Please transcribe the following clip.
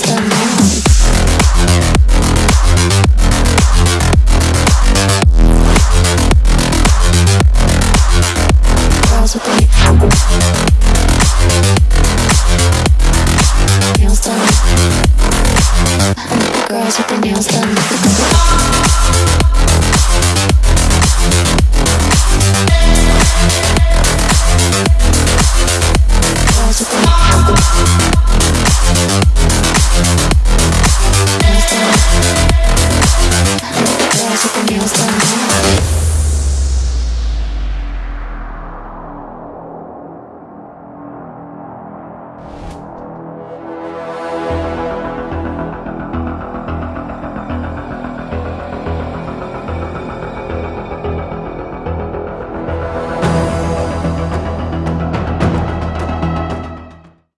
done now. Girls with their nails done. The girls with their nails done. Done. Girls